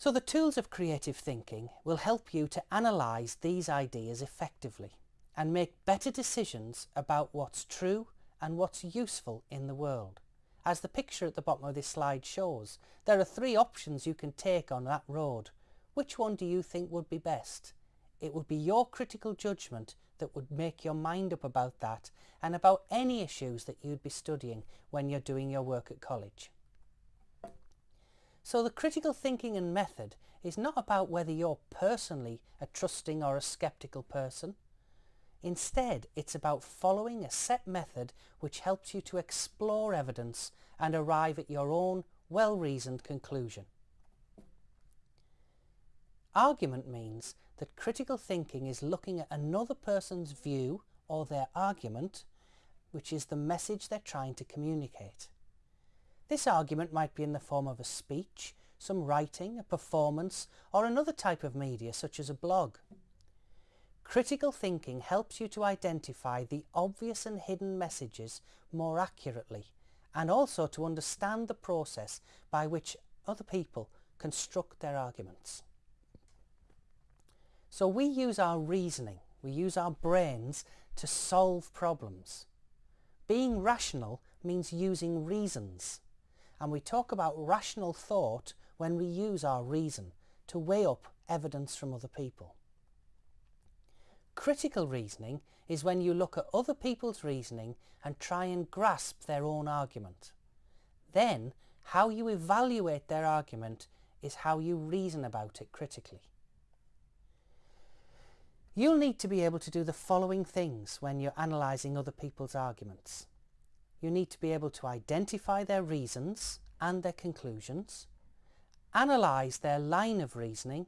So the tools of creative thinking will help you to analyse these ideas effectively and make better decisions about what's true and what's useful in the world. As the picture at the bottom of this slide shows, there are three options you can take on that road. Which one do you think would be best? It would be your critical judgment that would make your mind up about that and about any issues that you'd be studying when you're doing your work at college. So the critical thinking and method is not about whether you're personally a trusting or a sceptical person. Instead, it's about following a set method which helps you to explore evidence and arrive at your own well-reasoned conclusion. Argument means that critical thinking is looking at another person's view or their argument, which is the message they're trying to communicate. This argument might be in the form of a speech, some writing, a performance, or another type of media such as a blog. Critical thinking helps you to identify the obvious and hidden messages more accurately and also to understand the process by which other people construct their arguments. So we use our reasoning, we use our brains to solve problems. Being rational means using reasons and we talk about rational thought when we use our reason to weigh up evidence from other people. Critical reasoning is when you look at other people's reasoning and try and grasp their own argument. Then, how you evaluate their argument is how you reason about it critically. You'll need to be able to do the following things when you're analysing other people's arguments you need to be able to identify their reasons and their conclusions, analyse their line of reasoning,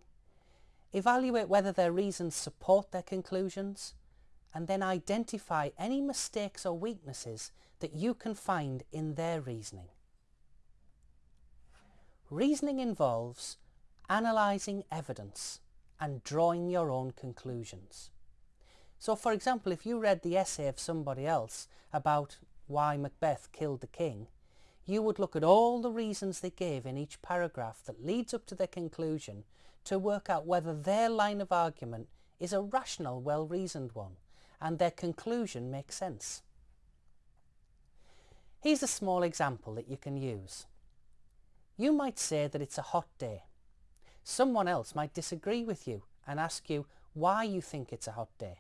evaluate whether their reasons support their conclusions, and then identify any mistakes or weaknesses that you can find in their reasoning. Reasoning involves analysing evidence and drawing your own conclusions. So for example, if you read the essay of somebody else about why Macbeth killed the king, you would look at all the reasons they gave in each paragraph that leads up to their conclusion to work out whether their line of argument is a rational, well-reasoned one and their conclusion makes sense. Here's a small example that you can use. You might say that it's a hot day. Someone else might disagree with you and ask you why you think it's a hot day.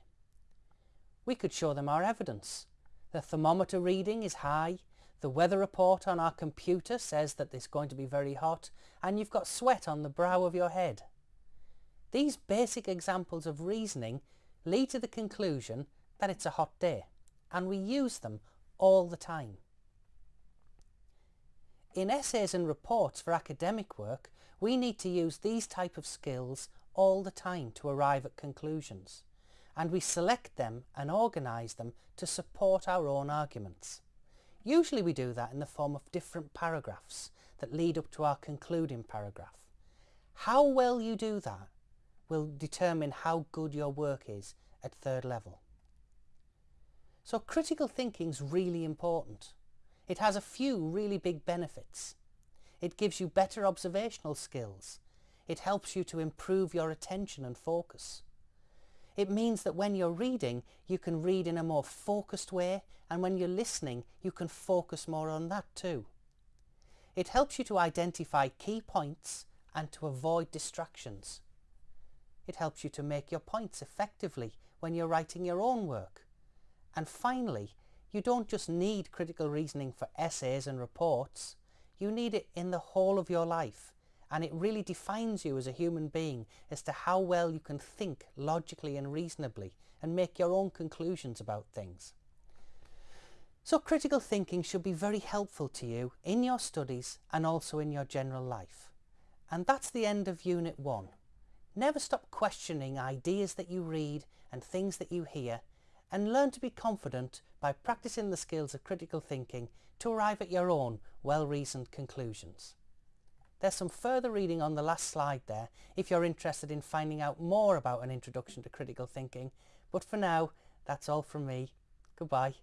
We could show them our evidence the thermometer reading is high. The weather report on our computer says that it's going to be very hot and you've got sweat on the brow of your head. These basic examples of reasoning lead to the conclusion that it's a hot day and we use them all the time. In essays and reports for academic work, we need to use these type of skills all the time to arrive at conclusions and we select them and organise them to support our own arguments. Usually we do that in the form of different paragraphs that lead up to our concluding paragraph. How well you do that will determine how good your work is at third level. So critical thinking is really important. It has a few really big benefits. It gives you better observational skills. It helps you to improve your attention and focus. It means that when you're reading, you can read in a more focused way and when you're listening, you can focus more on that too. It helps you to identify key points and to avoid distractions. It helps you to make your points effectively when you're writing your own work. And finally, you don't just need critical reasoning for essays and reports, you need it in the whole of your life and it really defines you as a human being as to how well you can think logically and reasonably and make your own conclusions about things. So critical thinking should be very helpful to you in your studies and also in your general life. And that's the end of Unit 1. Never stop questioning ideas that you read and things that you hear and learn to be confident by practicing the skills of critical thinking to arrive at your own well-reasoned conclusions. There's some further reading on the last slide there if you're interested in finding out more about an introduction to critical thinking. But for now, that's all from me. Goodbye.